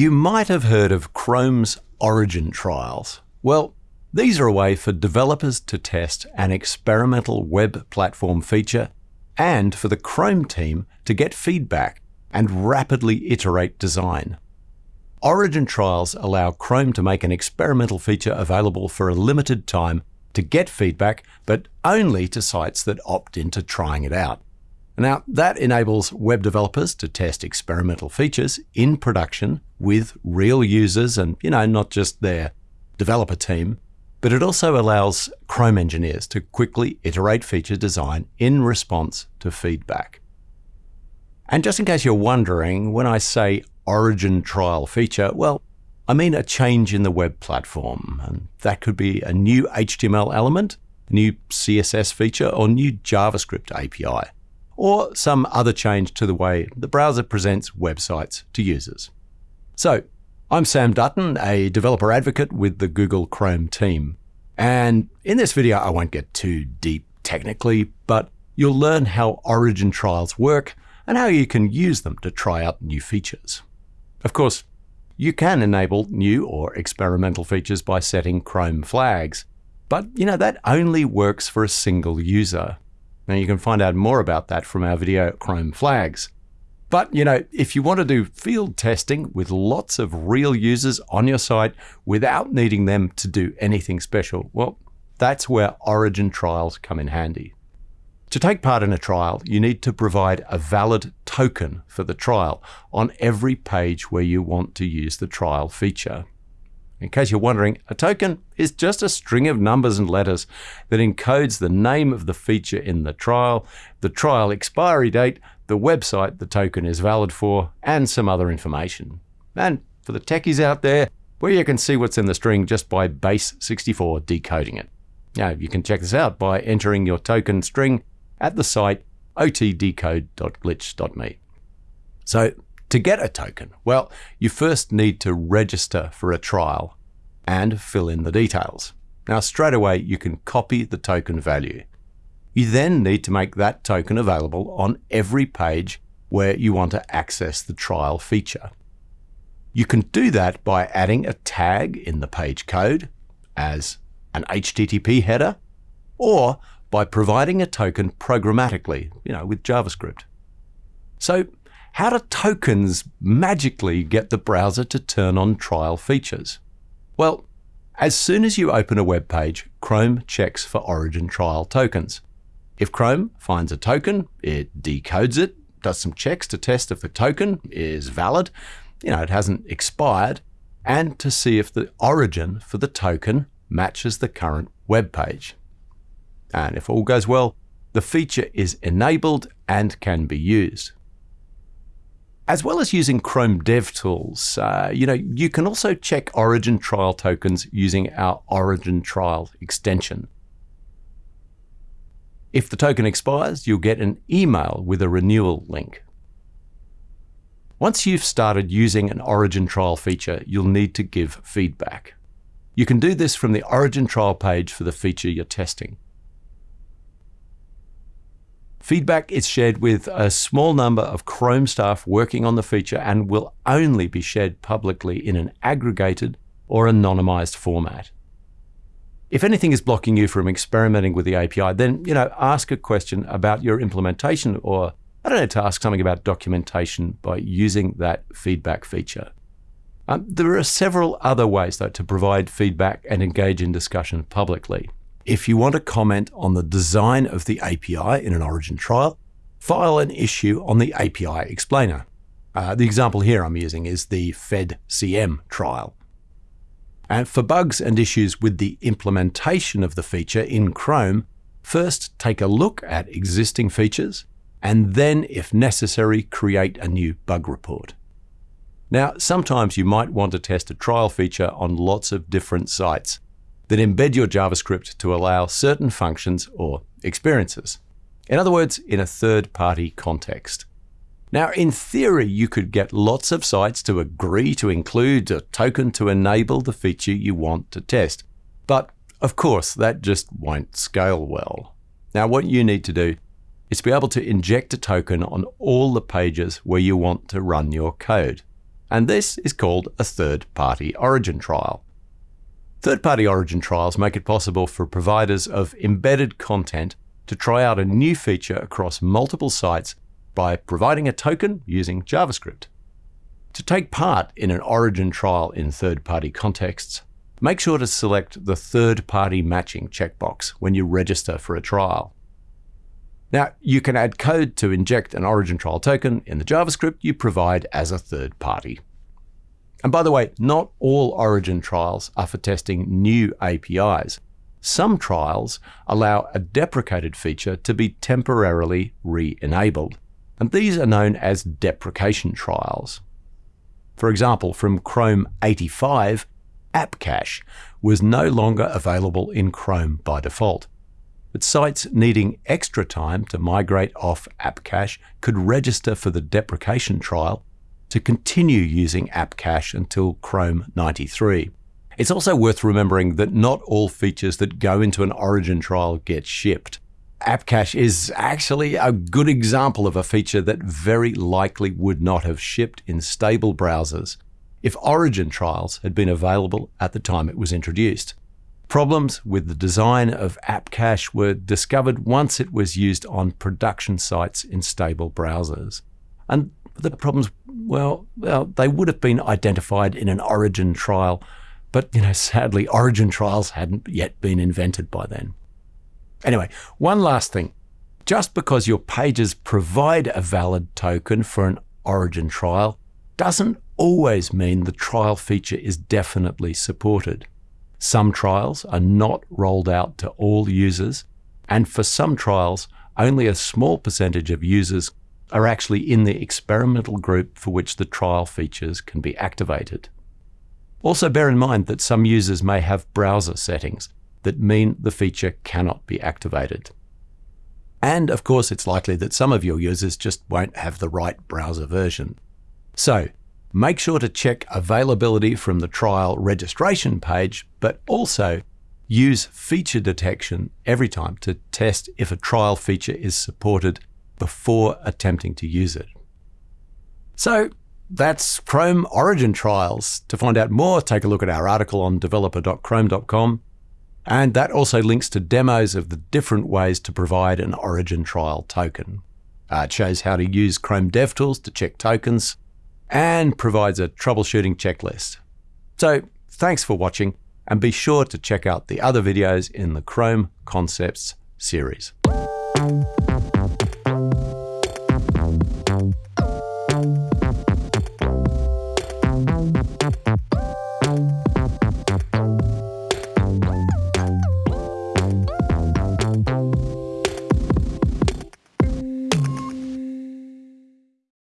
You might have heard of Chrome's Origin trials. Well, these are a way for developers to test an experimental web platform feature and for the Chrome team to get feedback and rapidly iterate design. Origin trials allow Chrome to make an experimental feature available for a limited time to get feedback, but only to sites that opt into trying it out. Now, that enables web developers to test experimental features in production with real users and, you know, not just their developer team, but it also allows Chrome engineers to quickly iterate feature design in response to feedback. And just in case you're wondering, when I say origin trial feature, well, I mean a change in the web platform. And that could be a new HTML element, a new CSS feature, or new JavaScript API, or some other change to the way the browser presents websites to users. So, I'm Sam Dutton, a developer advocate with the Google Chrome team. And in this video, I won't get too deep technically, but you'll learn how origin trials work and how you can use them to try out new features. Of course, you can enable new or experimental features by setting Chrome flags, but you know that only works for a single user. Now you can find out more about that from our video Chrome flags. But you know, if you want to do field testing with lots of real users on your site without needing them to do anything special, well, that's where Origin trials come in handy. To take part in a trial, you need to provide a valid token for the trial on every page where you want to use the trial feature. In case you're wondering, a token is just a string of numbers and letters that encodes the name of the feature in the trial, the trial expiry date, the website the token is valid for, and some other information. And for the techies out there, where you can see what's in the string just by base64 decoding it. Now, you can check this out by entering your token string at the site otdecode.glitch.me. So to get a token, well, you first need to register for a trial and fill in the details. Now straight away you can copy the token value. You then need to make that token available on every page where you want to access the trial feature. You can do that by adding a tag in the page code as an HTTP header or by providing a token programmatically, you know, with JavaScript. So how do tokens magically get the browser to turn on trial features? Well, as soon as you open a web page, Chrome checks for origin trial tokens. If Chrome finds a token, it decodes it, does some checks to test if the token is valid, you know, it hasn't expired, and to see if the origin for the token matches the current web page. And if all goes well, the feature is enabled and can be used. As well as using Chrome DevTools, uh, you know, you can also check Origin trial tokens using our Origin trial extension. If the token expires, you'll get an email with a renewal link. Once you've started using an Origin trial feature, you'll need to give feedback. You can do this from the Origin trial page for the feature you're testing. Feedback is shared with a small number of Chrome staff working on the feature and will only be shared publicly in an aggregated or anonymized format. If anything is blocking you from experimenting with the API, then you know ask a question about your implementation or I don't know to ask something about documentation by using that feedback feature. Um, there are several other ways though to provide feedback and engage in discussion publicly. If you want to comment on the design of the API in an Origin trial, file an issue on the API explainer. Uh, the example here I'm using is the FedCM trial. And for bugs and issues with the implementation of the feature in Chrome, first take a look at existing features, and then, if necessary, create a new bug report. Now, sometimes you might want to test a trial feature on lots of different sites, that embed your JavaScript to allow certain functions or experiences. In other words, in a third-party context. Now, in theory, you could get lots of sites to agree to include a token to enable the feature you want to test. But of course, that just won't scale well. Now, what you need to do is be able to inject a token on all the pages where you want to run your code. and this is called a third-party origin trial. Third-party origin trials make it possible for providers of embedded content to try out a new feature across multiple sites by providing a token using JavaScript. To take part in an origin trial in third-party contexts, make sure to select the third-party matching checkbox when you register for a trial. Now, you can add code to inject an origin trial token in the JavaScript you provide as a third party. And by the way, not all origin trials are for testing new APIs. Some trials allow a deprecated feature to be temporarily re-enabled, and these are known as deprecation trials. For example, from Chrome 85, App Cache was no longer available in Chrome by default. But sites needing extra time to migrate off App Cache could register for the deprecation trial to continue using App Cache until Chrome 93. It's also worth remembering that not all features that go into an origin trial get shipped. App Cache is actually a good example of a feature that very likely would not have shipped in stable browsers if origin trials had been available at the time it was introduced. Problems with the design of App Cache were discovered once it was used on production sites in stable browsers. And the problems, well, well, they would have been identified in an origin trial, but you know, sadly, origin trials hadn't yet been invented by then. Anyway, one last thing. Just because your pages provide a valid token for an origin trial doesn't always mean the trial feature is definitely supported. Some trials are not rolled out to all users, and for some trials, only a small percentage of users are actually in the experimental group for which the trial features can be activated. Also bear in mind that some users may have browser settings that mean the feature cannot be activated. And of course, it's likely that some of your users just won't have the right browser version. So make sure to check availability from the trial registration page, but also use feature detection every time to test if a trial feature is supported before attempting to use it. So that's Chrome Origin Trials. To find out more, take a look at our article on developer.chrome.com. And that also links to demos of the different ways to provide an Origin Trial token. Uh, it shows how to use Chrome DevTools to check tokens and provides a troubleshooting checklist. So thanks for watching and be sure to check out the other videos in the Chrome Concepts series.